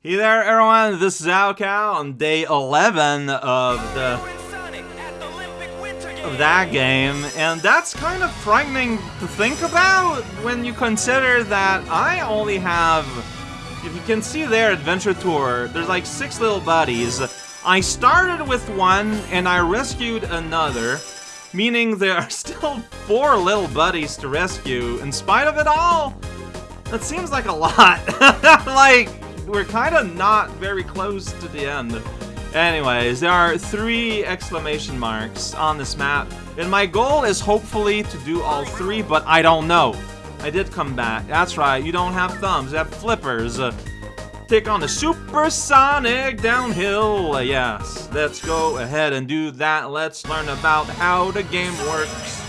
Hey there, everyone. This is raocow on day 11 of the of that game, and that's kind of frightening to think about when you consider that I only have, if you can see there, Adventure Tour, there's like six little buddies. I started with one, and I rescued another, meaning there are still four little buddies to rescue. In spite of it all, that seems like a lot. like, we're kind of not very close to the end. Anyways, there are three exclamation marks on this map, and my goal is hopefully to do all three, but I don't know. I did come back. That's right, you don't have thumbs, you have flippers. Uh, take on the supersonic downhill. Uh, yes, let's go ahead and do that. Let's learn about how the game works.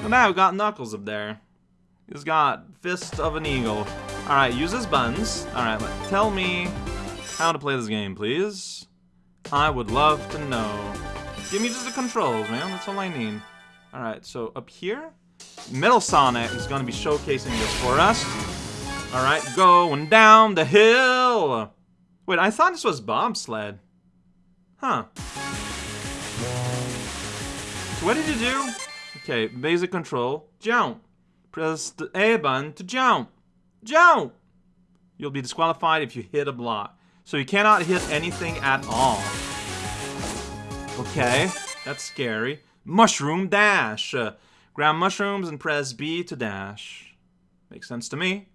And now we got Knuckles up there. He's got Fist of an Eagle. Alright, use his buttons. Alright, tell me how to play this game, please. I would love to know. Give me just the controls, man. That's all I need. Alright, so up here, Metal Sonic is going to be showcasing this for us. Alright, going down the hill. Wait, I thought this was bobsled. Huh. So what did you do? Okay, basic control. Jump. Press the A button to jump. Jump! You'll be disqualified if you hit a block. So you cannot hit anything at all. Okay, that's scary. Mushroom dash. Uh, grab mushrooms and press B to dash. Makes sense to me.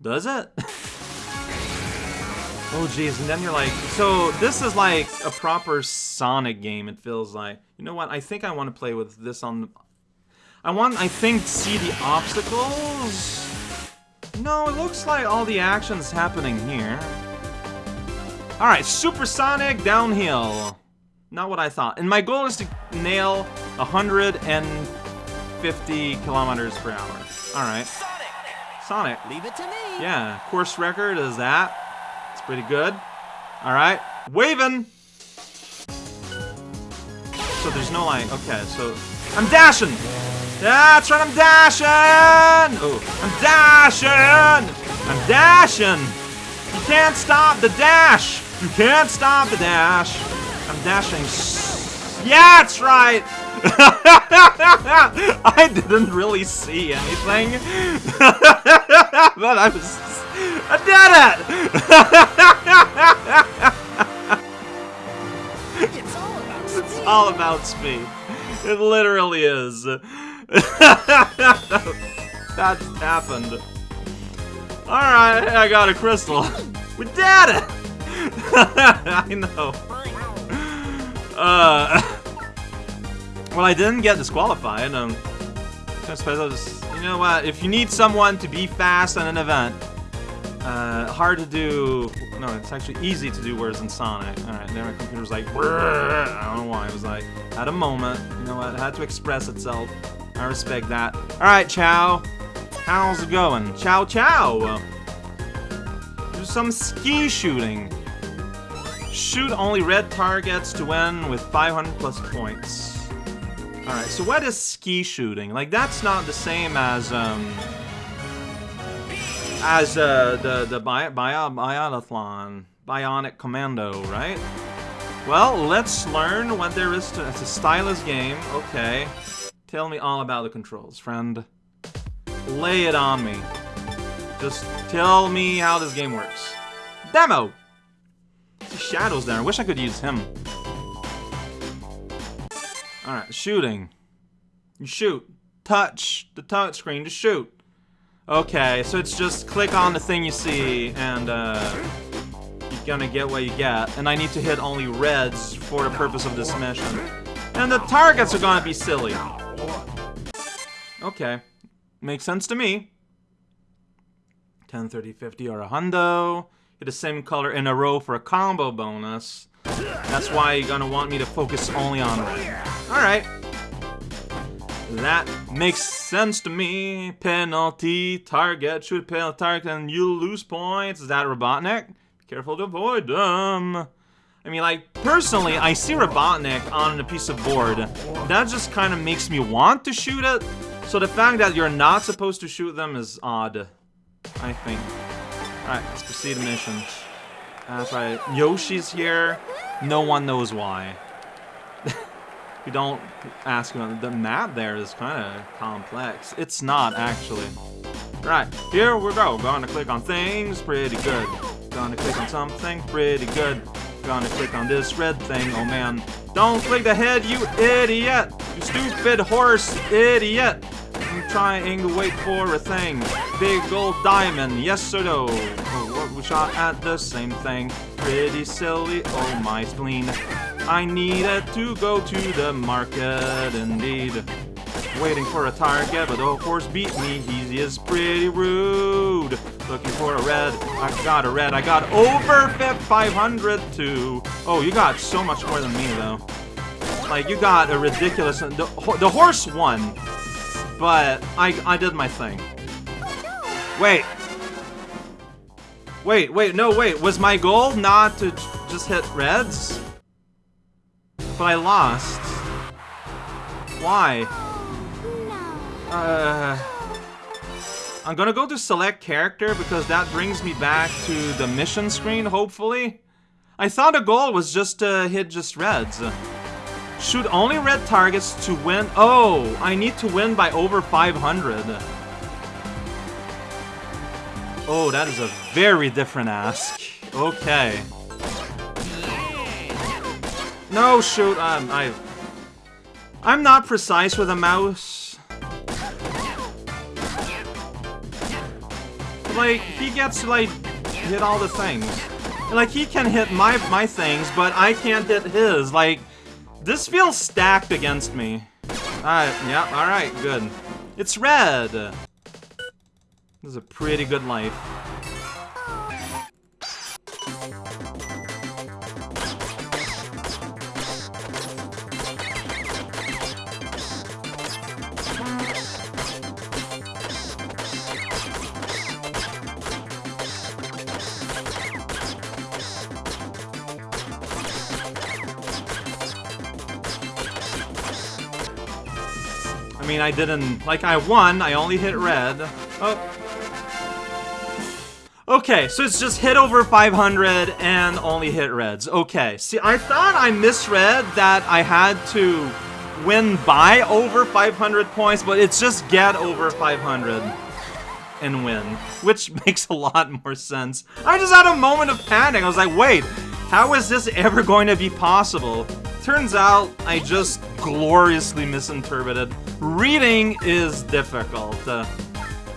Does it? oh jeez, and then you're like, so this is like a proper Sonic game, it feels like. You know what, I think I want to play with this on... I want, I think, see the obstacles? No, it looks like all the action's happening here. Alright, supersonic downhill. Not what I thought. And my goal is to nail 150 kilometers per hour. Alright. Sonic. Leave it to me. Yeah, course record is that. It's pretty good. Alright. Waving! So there's no like, okay, so I'm dashing! That's right, I'm dashing! Oh, I'm dashing! I'm dashing! You can't stop the dash! You can't stop the dash! I'm dashing. Yeah, that's right! I didn't really see anything. but I was... I did it! it's all about speed. It's all about speed. It literally is. That's happened. Alright, I got a crystal. We did it! I know. Uh, well, I didn't get disqualified. Um, I suppose I you know what? If you need someone to be fast in an event, uh, hard to do. No, it's actually easy to do. Whereas in Sonic, all right, then my computer was like, I don't know why. It was like, at a moment, you know what? It had to express itself. I respect that. All right, Chow. How's it going? Chow, chow. Do some ski shooting. Shoot only red targets to win with 500 plus points. Alright, so what is ski shooting? Like, that's not the same as, um... As, uh, the, the bi bi biathlon. Bionic Commando, right? Well, let's learn what there is to... It's a stylus game, okay. Tell me all about the controls, friend. Lay it on me. Just tell me how this game works. Demo! shadows there. I wish I could use him. Alright, shooting. You shoot. Touch the touch screen to shoot. Okay, so it's just click on the thing you see and uh, you're gonna get what you get. And I need to hit only reds for the purpose of this mission. And the targets are gonna be silly. Okay. Makes sense to me. 10, 30, 50, or a hundo the same color in a row for a combo bonus. That's why you're gonna want me to focus only on red. Alright. That makes sense to me. Penalty, target, shoot penalty target, and you lose points. Is that Robotnik? Careful to avoid them. I mean, like, personally, I see Robotnik on a piece of board. That just kind of makes me want to shoot it. So the fact that you're not supposed to shoot them is odd, I think. Alright, let's proceed to mission. That's right. Yoshi's here. No one knows why. you don't ask him. The map there is kind of complex. It's not, actually. Right, here we go. Gonna click on things, pretty good. Gonna click on something, pretty good. Gonna click on this red thing, oh man. Don't click the head, you idiot! You stupid horse idiot! I'm trying to wait for a thing. Big gold diamond, yes or no? Oh, we shot at the same thing. Pretty silly, oh my spleen. I needed to go to the market, indeed. Waiting for a target, but the horse beat me. He is pretty rude. Looking for a red. I got a red. I got over 500 too. Oh, you got so much more than me, though. Like, you got a ridiculous... The, the horse won, but I, I did my thing. Wait. Wait, wait, no, wait. Was my goal not to just hit reds? But I lost. Why? Uh, I'm gonna go to select character because that brings me back to the mission screen, hopefully. I thought the goal was just to hit just reds. Shoot only red targets to win. Oh, I need to win by over 500. Oh, that is a very different ask. Okay. No, shoot, um, I... I'm not precise with a mouse. Like, he gets to, like, hit all the things. Like, he can hit my, my things, but I can't hit his. Like, this feels stacked against me. Alright, yeah, alright, good. It's red! This is a pretty good life. Mean, I didn't... Like, I won, I only hit red. Oh. Okay, so it's just hit over 500 and only hit reds. Okay, see, I thought I misread that I had to win by over 500 points, but it's just get over 500 and win, which makes a lot more sense. I just had a moment of panic. I was like, wait, how is this ever going to be possible? Turns out I just gloriously misinterpreted. Reading is difficult. Uh,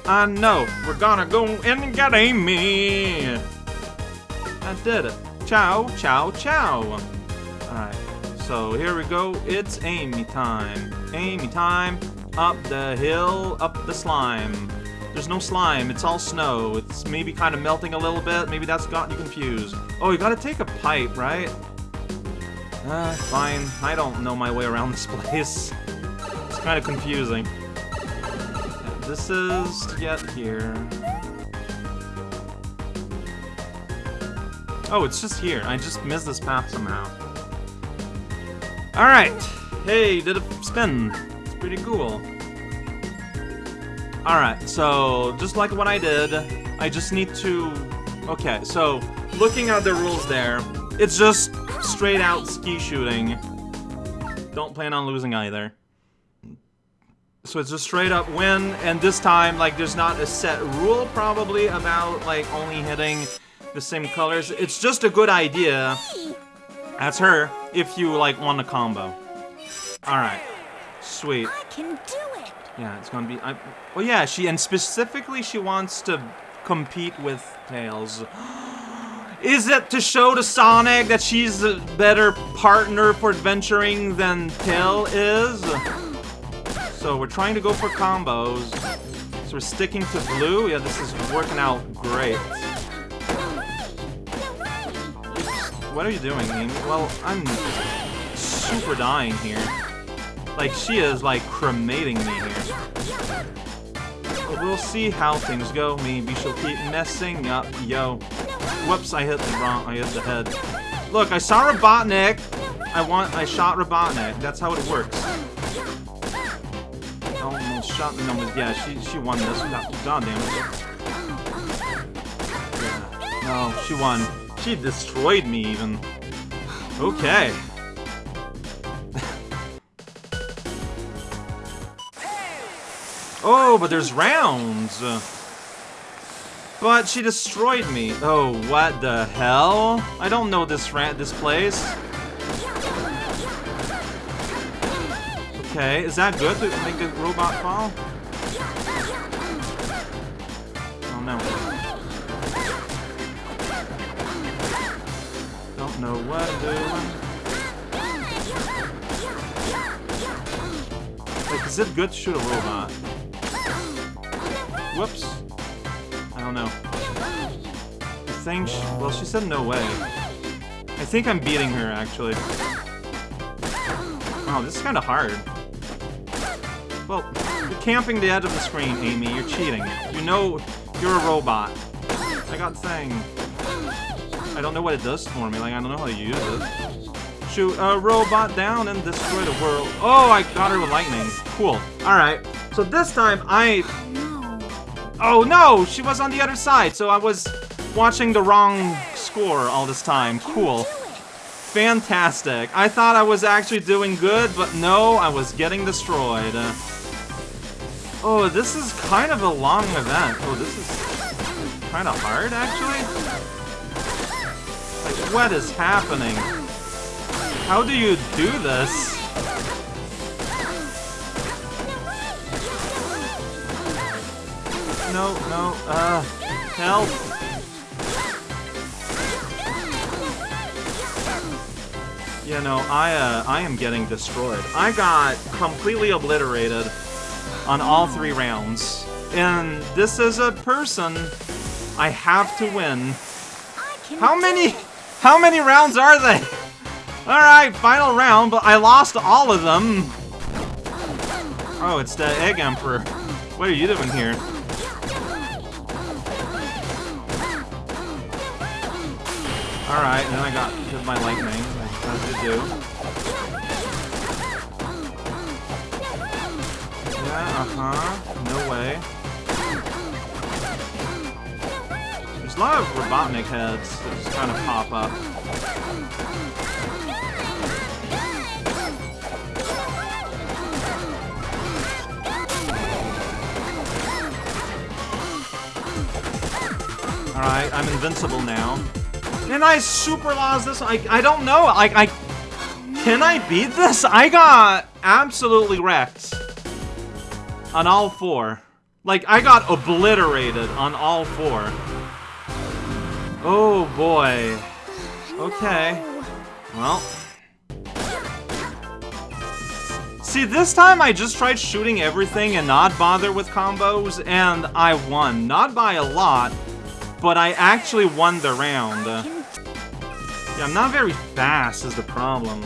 uh no, we're gonna go and get Amy. I did it. Ciao, ciao, ciao. Alright, so here we go. It's Amy time. Amy time. Up the hill, up the slime. There's no slime, it's all snow. It's maybe kind of melting a little bit. Maybe that's gotten you confused. Oh, you gotta take a pipe, right? Uh, fine. I don't know my way around this place. It's kind of confusing. this is to get here. Oh, it's just here. I just missed this path somehow. Alright. Hey, did a spin. It's pretty cool. Alright, so just like what I did, I just need to... Okay, so looking at the rules there, it's just straight out ski shooting. Don't plan on losing either. So it's just straight up win, and this time, like, there's not a set rule, probably, about, like, only hitting the same colors. It's just a good idea. That's her, if you, like, want a combo. Alright. Sweet. I can do it! Yeah, it's gonna be... I, well, yeah, she... And specifically, she wants to compete with Tails. Is it to show to Sonic that she's a better partner for adventuring than Tail is? So we're trying to go for combos. So we're sticking to blue. Yeah, this is working out great. What are you doing? Well, I'm super dying here. Like, she is, like, cremating me here. But we'll see how things go. Maybe she'll keep messing up. Yo. Whoops, I hit the wrong, I hit the head. Look, I saw Robotnik. I want, I shot Robotnik. That's how it works. Oh, Almost shot the numbers. Yeah, she, she won this. God damn it. Yeah. No, she won. She destroyed me even. Okay. oh, but there's rounds. But she destroyed me. Oh, what the hell? I don't know this rat this place. Okay, is that good to make the robot fall? Oh no. Don't know what I'm doing. Like, is it good to shoot a robot? Whoops. She, well, she said no way. I think I'm beating her, actually. Oh, this is kind of hard. Well, you're camping the edge of the screen, Amy. You're cheating. You know you're a robot. I got thing. I don't know what it does for me. Like, I don't know how to use it. Shoot a robot down and destroy the world. Oh, I got her with lightning. Cool. Alright. So this time, I... Oh, no! She was on the other side, so I was watching the wrong score all this time. Cool. Fantastic. I thought I was actually doing good, but no, I was getting destroyed. Oh, this is kind of a long event. Oh, this is kind of hard, actually? Like, what is happening? How do you do this? No, no, uh, help. Yeah, know, I, uh, I am getting destroyed. I got completely obliterated on all three rounds. And this is a person I have to win. How many how many rounds are they? Alright, final round, but I lost all of them. Oh, it's the Egg Emperor. What are you doing here? Alright, then I got hit by lightning, do. Yeah, uh-huh. No way. There's a lot of Robotnik heads that just kind of pop up. Alright, I'm invincible now. And I super lost this I, I don't know, like, I... Can I beat this? I got absolutely wrecked. On all four. Like, I got obliterated on all four. Oh, boy. Okay. Well. See, this time I just tried shooting everything and not bother with combos, and I won. Not by a lot, but I actually won the round. Yeah, I'm not very fast is the problem.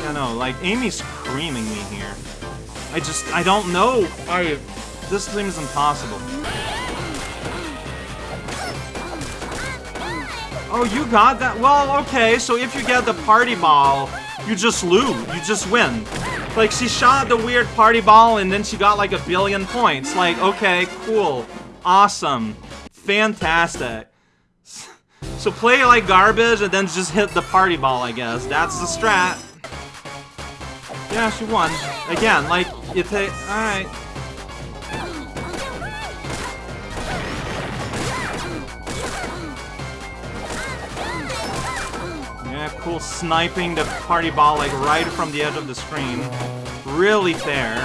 Yeah, no, like, Amy's creaming me here. I just, I don't know. I, this thing is impossible. Oh, you got that? Well, okay, so if you get the party ball, you just lose. You just win. Like, she shot the weird party ball and then she got like a billion points. Like, okay, cool. Awesome. Fantastic. So play like garbage and then just hit the party ball, I guess. That's the strat. Yeah, she won. Again, like, you take... Alright. Yeah, cool sniping the party ball, like, right from the edge of the screen. Really fair.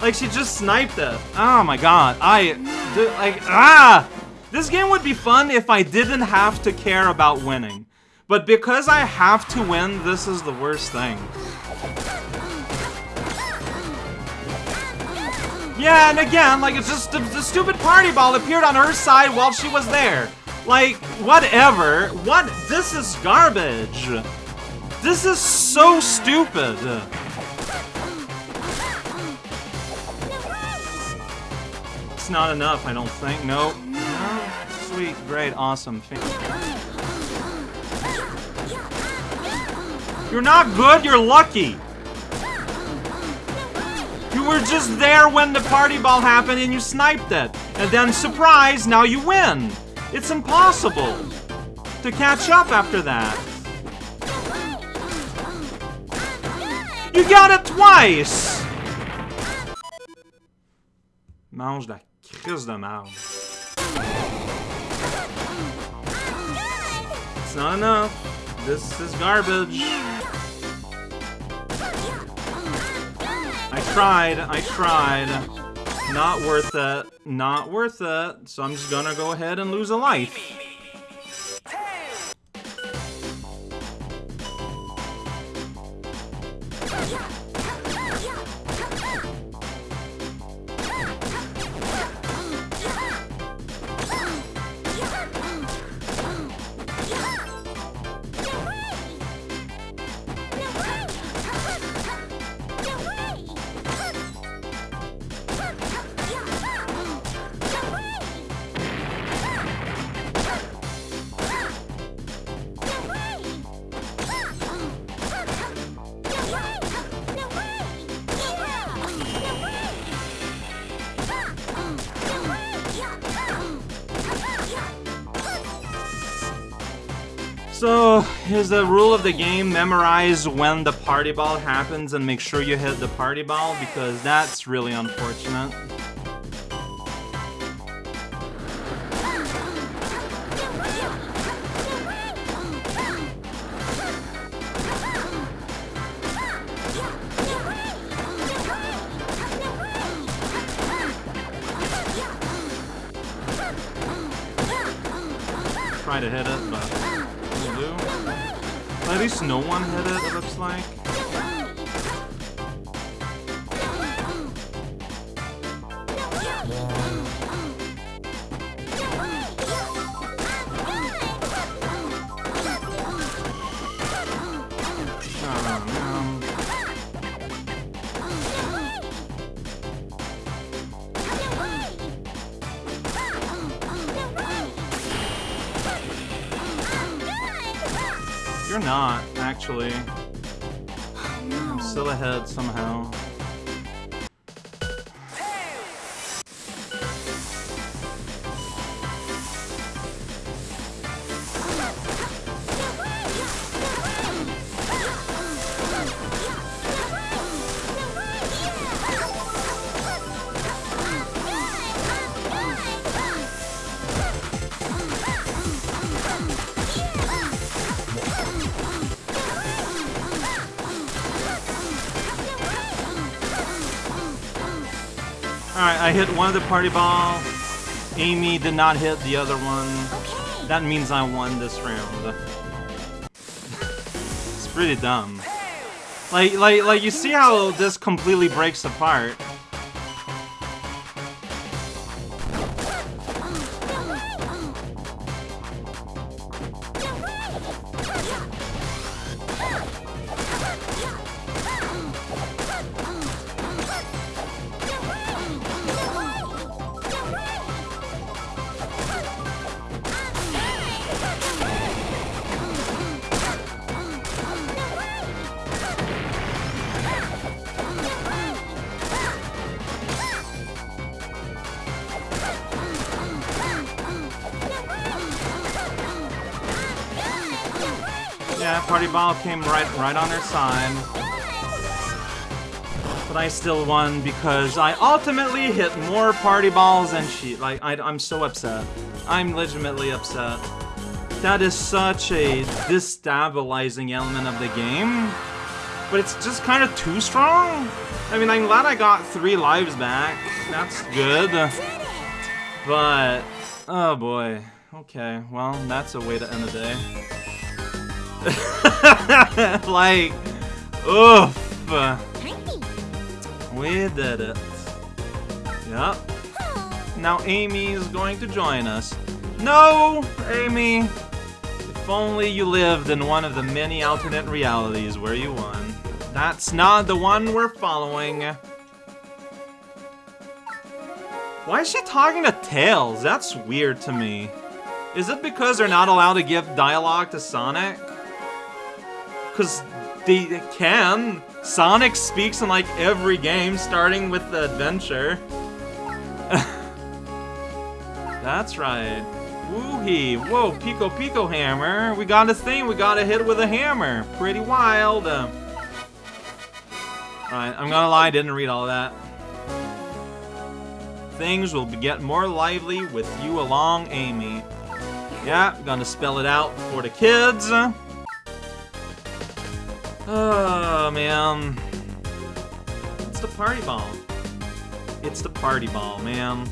Like, she just sniped it. Oh my god. I... Dude, Like, ah! This game would be fun if I didn't have to care about winning. But because I have to win, this is the worst thing. Yeah, and again, like, it's just the, the, stupid party ball appeared on her side while she was there. Like, whatever. What? This is garbage. This is so stupid. It's not enough, I don't think. Nope. Sweet, great, awesome. You're not good, you're lucky. You were just there when the party ball happened and you sniped it. And then, surprise, now you win! It's impossible to catch up after that. You got it twice! Mange la crise de marde. It's not enough. This is garbage. I tried, I tried. Not worth it. Not worth it. So I'm just gonna go ahead and lose a life. So, is the rule of the game memorize when the party ball happens and make sure you hit the party ball? Because that's really unfortunate. Try to hit it, but. At least no one hit it, it looks like. You're not, actually. I'm still ahead somehow. Alright, I hit one of the party ball. Amy did not hit the other one. Okay. That means I won this round. it's pretty dumb. Like, like, like, you see how this completely breaks apart. Yeah, party ball came right, right on her side. But I still won because I ultimately hit more party balls than she. Like, I, I'm so upset. I'm legitimately upset. That is such a destabilizing element of the game. But it's just kind of too strong. I mean, I'm glad I got three lives back. That's good. But, oh boy. Okay, well, that's a way to end the day. like, oof. We did it. Yep. Now Amy is going to join us. No, Amy. If only you lived in one of the many alternate realities where you won. That's not the one we're following. Why is she talking to Tails? That's weird to me. Is it because they're not allowed to give dialogue to Sonic? Because they can. Sonic speaks in like every game, starting with the adventure. That's right. Woohee! Whoa, Piko Piko Hammer. We got a thing. We got to hit with a hammer. Pretty wild. Uh, Alright, I'm gonna lie, I didn't read all that. Things will get more lively with you along, Amy. Yeah, gonna spell it out for the kids. Oh, man. It's the party ball. It's the party ball, man.